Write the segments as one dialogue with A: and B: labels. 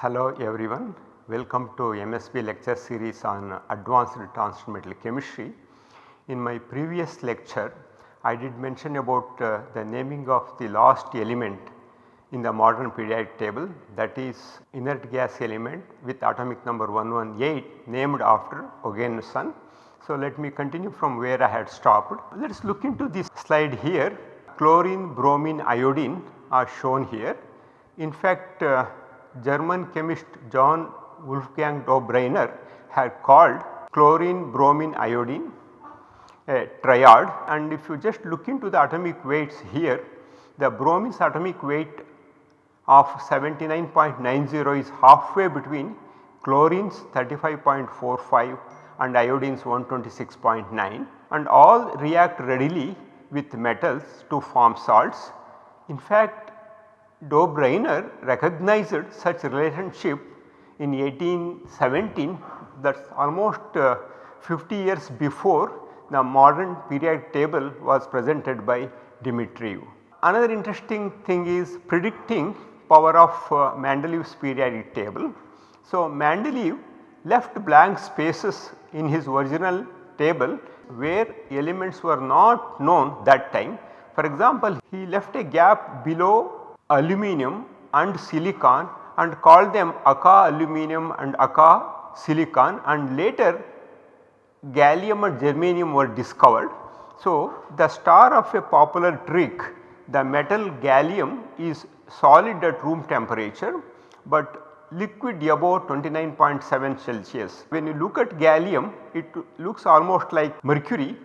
A: Hello everyone, welcome to MSB lecture series on advanced transition metal chemistry. In my previous lecture I did mention about uh, the naming of the last element in the modern periodic table that is inert gas element with atomic number 118 named after Oganesson. So, let me continue from where I had stopped. Let us look into this slide here chlorine, bromine, iodine are shown here. In fact, uh, German chemist John Wolfgang Dobereiner had called chlorine, bromine, iodine a triad and if you just look into the atomic weights here the bromine's atomic weight of 79.90 is halfway between chlorine's 35.45 and iodine's 126.9 and all react readily with metals to form salts. In fact, Dobereiner recognized such relationship in 1817 that is almost uh, 50 years before the modern periodic table was presented by Dimitriev. Another interesting thing is predicting power of uh, periodic table. So, Mendeleev left blank spaces in his original table where elements were not known that time. For example, he left a gap below aluminum and silicon and called them eka aluminum and eka silicon and later gallium and germanium were discovered. So, the star of a popular trick the metal gallium is solid at room temperature, but liquid above 29.7 Celsius. When you look at gallium it looks almost like mercury,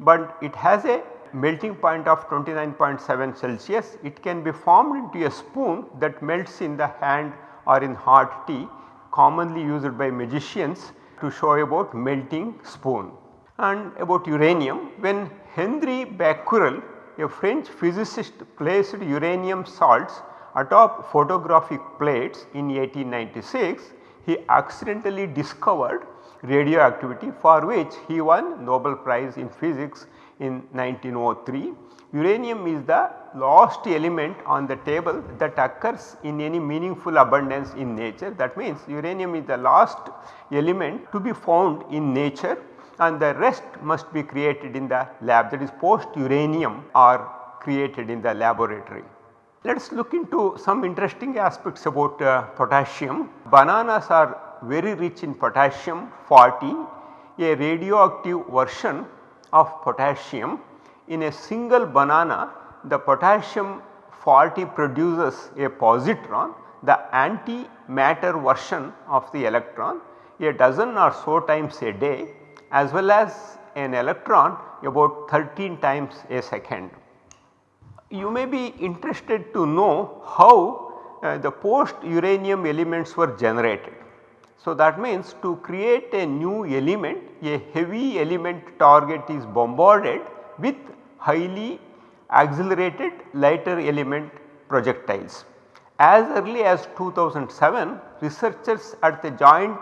A: but it has a melting point of 29.7 Celsius. It can be formed into a spoon that melts in the hand or in hot tea commonly used by magicians to show about melting spoon. And about uranium when Henri Becquerel a French physicist placed uranium salts atop photographic plates in 1896 he accidentally discovered radioactivity for which he won Nobel prize in physics in 1903. Uranium is the last element on the table that occurs in any meaningful abundance in nature that means uranium is the last element to be found in nature and the rest must be created in the lab that is post uranium are created in the laboratory. Let us look into some interesting aspects about uh, potassium. Bananas are very rich in potassium 40 a radioactive version of potassium in a single banana the potassium 40 produces a positron the antimatter version of the electron a dozen or so times a day as well as an electron about 13 times a second. You may be interested to know how uh, the post uranium elements were generated. So, that means to create a new element a heavy element target is bombarded with highly accelerated lighter element projectiles. As early as 2007 researchers at the Joint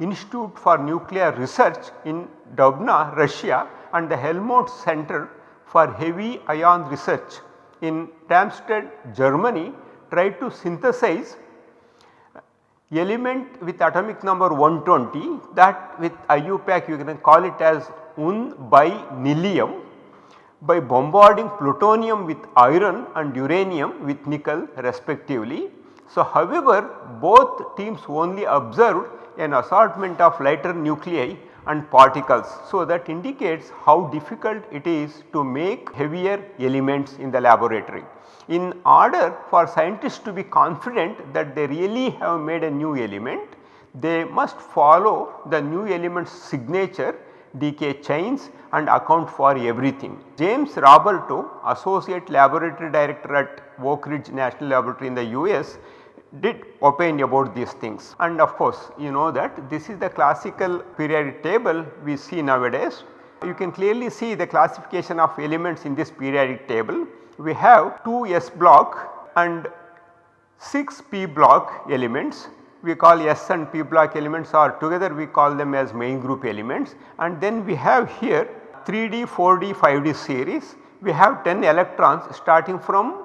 A: Institute for Nuclear Research in Dubna, Russia and the Helmholtz Center for Heavy Ion Research in Darmstadt, Germany tried to synthesize element with atomic number 120 that with IUPAC you can call it as Un by nilium by bombarding plutonium with iron and uranium with nickel respectively. So, however, both teams only observed an assortment of lighter nuclei and particles. So, that indicates how difficult it is to make heavier elements in the laboratory. In order for scientists to be confident that they really have made a new element, they must follow the new element's signature decay chains and account for everything. James Roberto associate laboratory director at Oak Ridge National Laboratory in the US did opine about these things. And of course you know that this is the classical periodic table we see nowadays. You can clearly see the classification of elements in this periodic table. We have 2 S block and 6 P block elements. We call S and P block elements or together we call them as main group elements. And then we have here 3D, 4D, 5D series. We have 10 electrons starting from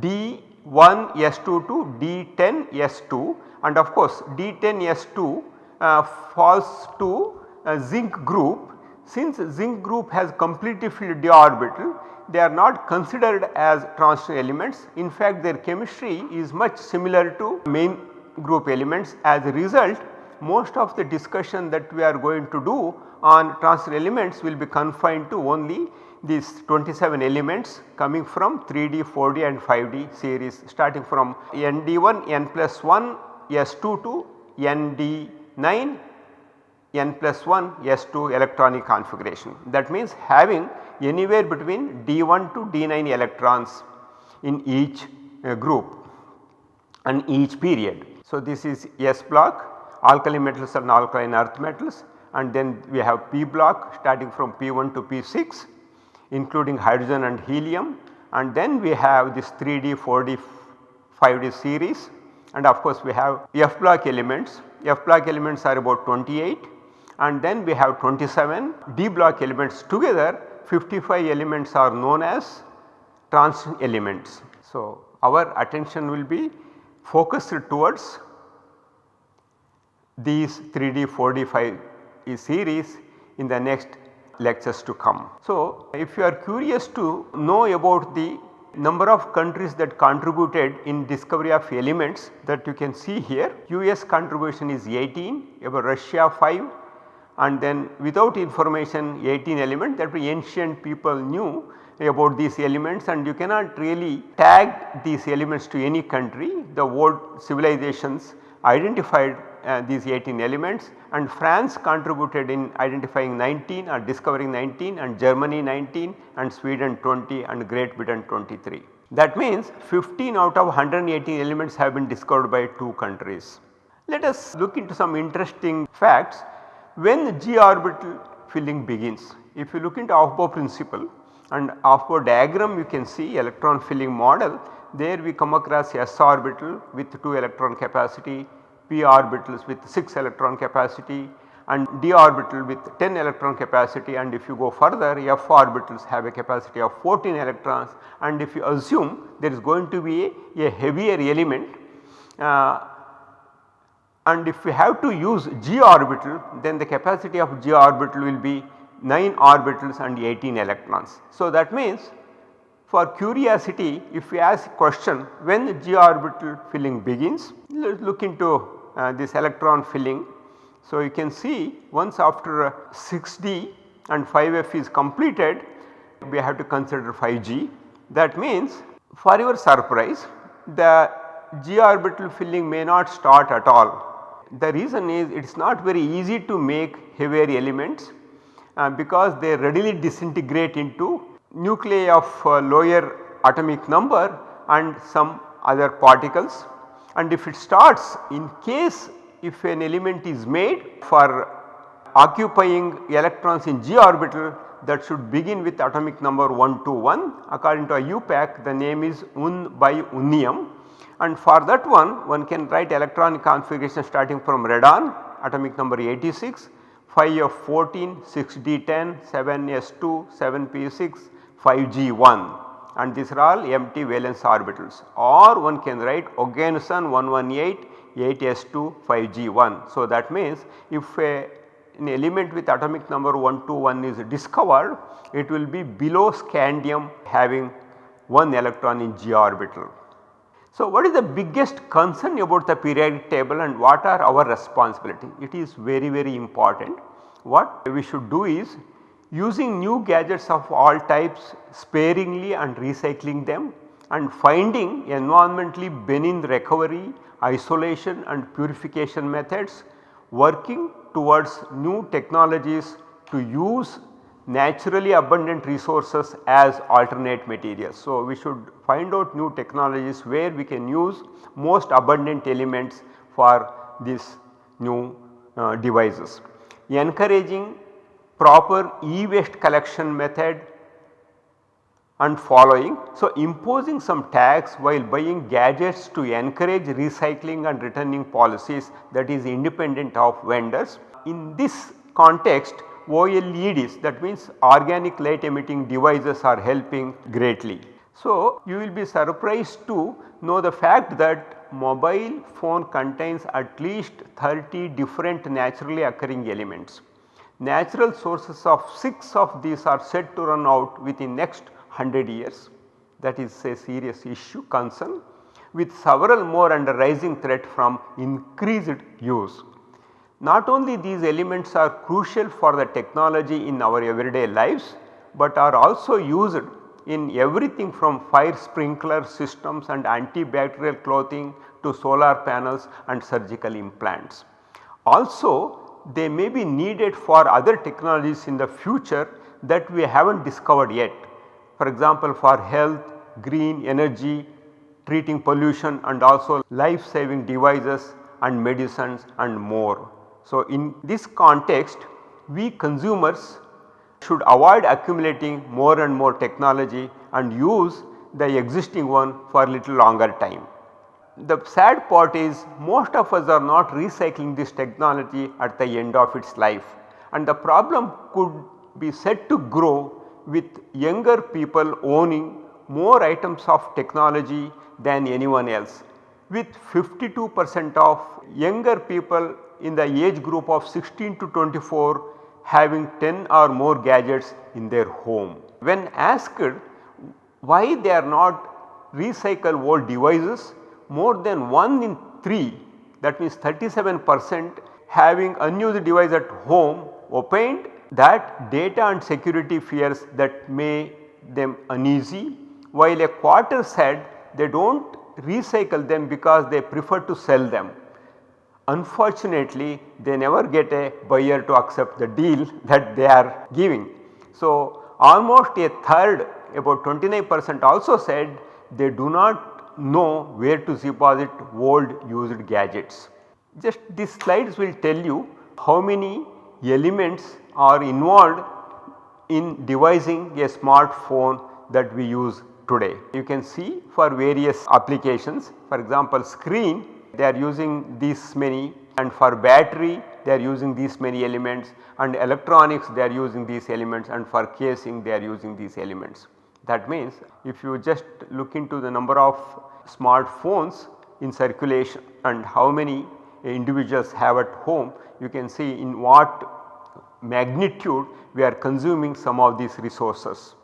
A: D D1 S2 to D10 S2 and of course D10 S2 uh, falls to a zinc group. Since zinc group has completely filled d orbital they are not considered as transition elements. In fact their chemistry is much similar to main group elements as a result most of the discussion that we are going to do on transition elements will be confined to only these 27 elements coming from 3D, 4D and 5D series starting from ND1, N plus 1, S2 to ND9, N plus 1, S2 electronic configuration. That means having anywhere between D1 to D9 electrons in each uh, group and each period. So, this is S block alkali metals and alkaline earth metals and then we have P block starting from P1 to P6 including hydrogen and helium and then we have this 3D, 4D, 5D series and of course we have F block elements. F block elements are about 28 and then we have 27 D block elements together 55 elements are known as trans elements. So, our attention will be focused towards these 3D, 4D, 5D series in the next lectures to come. So, if you are curious to know about the number of countries that contributed in discovery of elements that you can see here US contribution is 18 about Russia 5 and then without information 18 element that ancient people knew about these elements and you cannot really tag these elements to any country the world civilizations identified uh, these 18 elements and France contributed in identifying 19 or discovering 19 and Germany 19 and Sweden 20 and Great Britain 23. That means 15 out of 118 elements have been discovered by 2 countries. Let us look into some interesting facts when g orbital filling begins. If you look into Aufbau principle and Aufbau diagram you can see electron filling model there we come across s orbital with 2 electron capacity p orbitals with 6 electron capacity and d orbital with 10 electron capacity and if you go further f orbitals have a capacity of 14 electrons and if you assume there is going to be a, heavier element uh, and if we have to use g orbital then the capacity of g orbital will be 9 orbitals and 18 electrons. So, that means for curiosity if we ask question when g orbital filling begins let us look into this electron filling. So, you can see once after 6d and 5f is completed we have to consider 5g. That means for your surprise the g orbital filling may not start at all. The reason is it is not very easy to make heavier elements uh, because they readily disintegrate into nuclei of uh, lower atomic number and some other particles and if it starts in case if an element is made for occupying electrons in g orbital that should begin with atomic number 121 according to IUPAC the name is Un by unium. And for that one one can write electronic configuration starting from radon atomic number 86 5 of 14 6 d10 7 s2 7 p6 5 g1 and these are all empty valence orbitals or one can write Oganesson 118 8s2 5g1. So, that means if a, an element with atomic number 121 is discovered it will be below scandium having 1 electron in g orbital. So, what is the biggest concern about the periodic table and what are our responsibility? It is very very important. What we should do is using new gadgets of all types sparingly and recycling them and finding environmentally benign recovery, isolation and purification methods working towards new technologies to use naturally abundant resources as alternate materials. So, we should find out new technologies where we can use most abundant elements for these new uh, devices. Encouraging proper e-waste collection method and following. So, imposing some tax while buying gadgets to encourage recycling and returning policies that is independent of vendors. In this context OLEDs that means organic light emitting devices are helping greatly. So, you will be surprised to know the fact that mobile phone contains at least 30 different naturally occurring elements. Natural sources of 6 of these are said to run out within next 100 years that is a serious issue concern with several more under rising threat from increased use. Not only these elements are crucial for the technology in our everyday lives, but are also used in everything from fire sprinkler systems and antibacterial clothing to solar panels and surgical implants. Also they may be needed for other technologies in the future that we have not discovered yet. For example, for health, green energy, treating pollution and also life saving devices and medicines and more. So, in this context we consumers should avoid accumulating more and more technology and use the existing one for a little longer time. The sad part is most of us are not recycling this technology at the end of its life and the problem could be said to grow with younger people owning more items of technology than anyone else with 52 percent of younger people in the age group of 16 to 24 having 10 or more gadgets in their home. When asked why they are not recycle old devices more than 1 in 3 that means 37 percent having unused device at home opined that data and security fears that make them uneasy while a quarter said they do not recycle them because they prefer to sell them. Unfortunately, they never get a buyer to accept the deal that they are giving. So, almost a third about 29 percent also said they do not know where to deposit old used gadgets. Just these slides will tell you how many elements are involved in devising a smartphone that we use today. You can see for various applications for example screen they are using these many and for battery they are using these many elements and electronics they are using these elements and for casing they are using these elements. That means if you just look into the number of smartphones in circulation and how many individuals have at home you can see in what magnitude we are consuming some of these resources.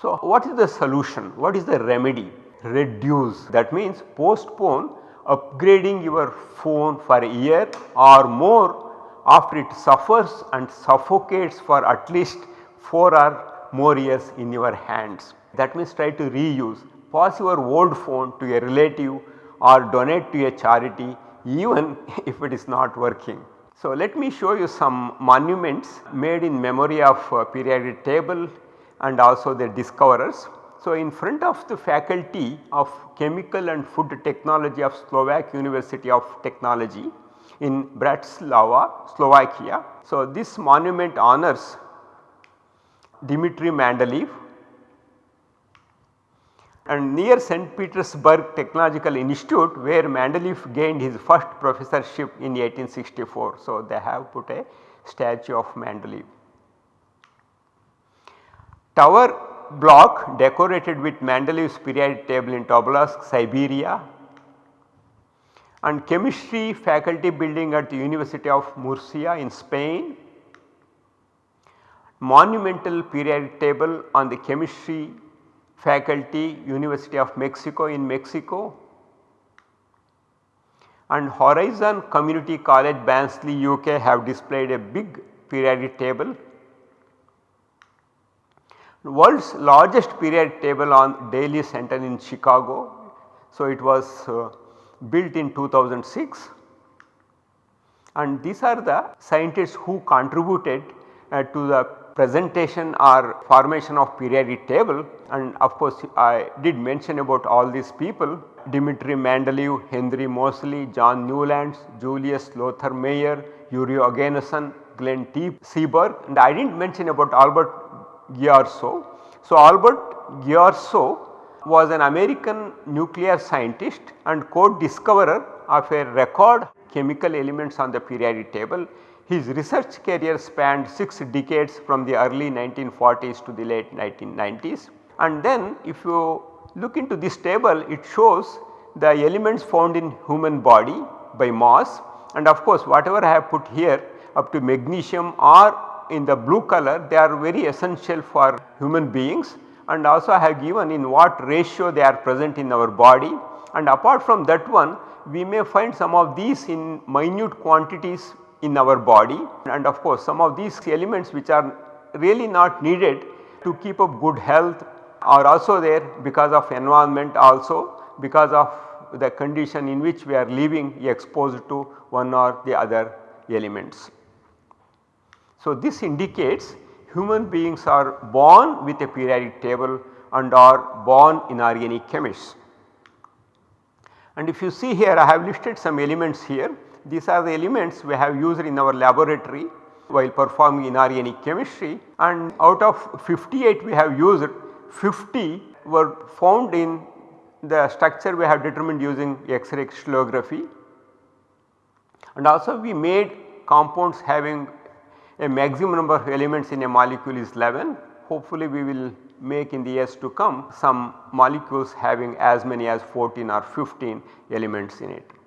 A: So, what is the solution? What is the remedy? Reduce that means postpone upgrading your phone for a year or more after it suffers and suffocates for at least 4 or more years in your hands. That means try to reuse pass your old phone to a relative or donate to a charity even if it is not working. So, let me show you some monuments made in memory of uh, periodic table and also their discoverers. So, in front of the faculty of chemical and food technology of Slovak University of Technology in Bratislava, Slovakia. So, this monument honors Dmitry Mendeleev and near St. Petersburg Technological Institute where Mendeleev gained his first professorship in 1864. So, they have put a statue of Mendeleev. Tower block decorated with Mendeleev's periodic table in Tobolsk, Siberia and chemistry faculty building at the University of Murcia in Spain, monumental periodic table on the chemistry faculty University of Mexico in Mexico and Horizon Community College Barnsley UK have displayed a big periodic table. World's largest periodic table on Daley Center in Chicago. So, it was uh, built in 2006 and these are the scientists who contributed uh, to the presentation or formation of periodic table and of course I did mention about all these people Dmitry Mendeleev, Henry Moseley, John Newlands, Julius Lothar Meyer, Yuri Oganessian, Glenn T. Seaborg and I did not mention about Albert Ghiorso. So, Albert Ghiorso was an American nuclear scientist and co-discoverer of a record chemical elements on the periodic table. His research career spanned 6 decades from the early 1940s to the late 1990s and then if you look into this table it shows the elements found in human body by mass and of course whatever I have put here up to magnesium or in the blue color. They are very essential for human beings. And also I have given in what ratio they are present in our body. And apart from that one we may find some of these in minute quantities in our body and of course some of these elements which are really not needed to keep up good health are also there because of environment also because of the condition in which we are living exposed to one or the other elements. So, this indicates human beings are born with a periodic table and are born inorganic chemists. And if you see here I have listed some elements here these are the elements we have used in our laboratory while performing inorganic chemistry. And out of 58 we have used 50 were found in the structure we have determined using X-ray crystallography and also we made compounds having a maximum number of elements in a molecule is 11 hopefully we will make in the years to come some molecules having as many as 14 or 15 elements in it.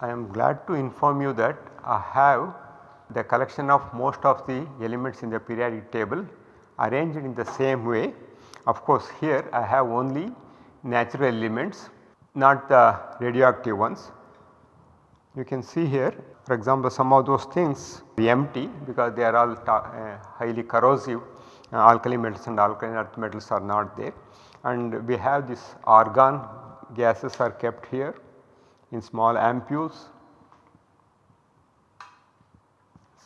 A: I am glad to inform you that I have the collection of most of the elements in the periodic table arranged in the same way. Of course, here I have only natural elements not the radioactive ones. You can see here for example, some of those things be empty because they are all uh, highly corrosive uh, alkali metals and alkaline earth metals are not there and we have this argon gases are kept here in small ampules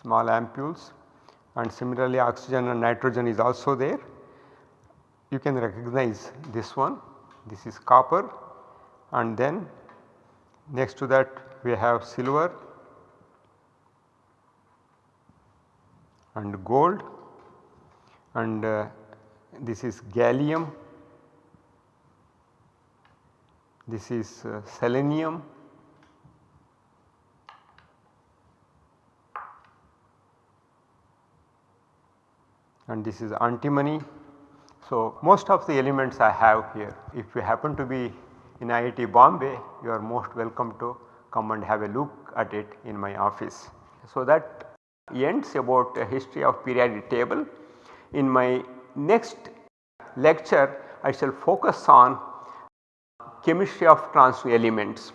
A: small ampoules and similarly oxygen and nitrogen is also there. You can recognize this one, this is copper. And then next to that we have silver and gold. And uh, this is gallium. This is uh, selenium and this is antimony. So, most of the elements I have here if you happen to be in IIT Bombay you are most welcome to come and have a look at it in my office. So, that ends about a history of periodic table. In my next lecture I shall focus on chemistry of transition elements.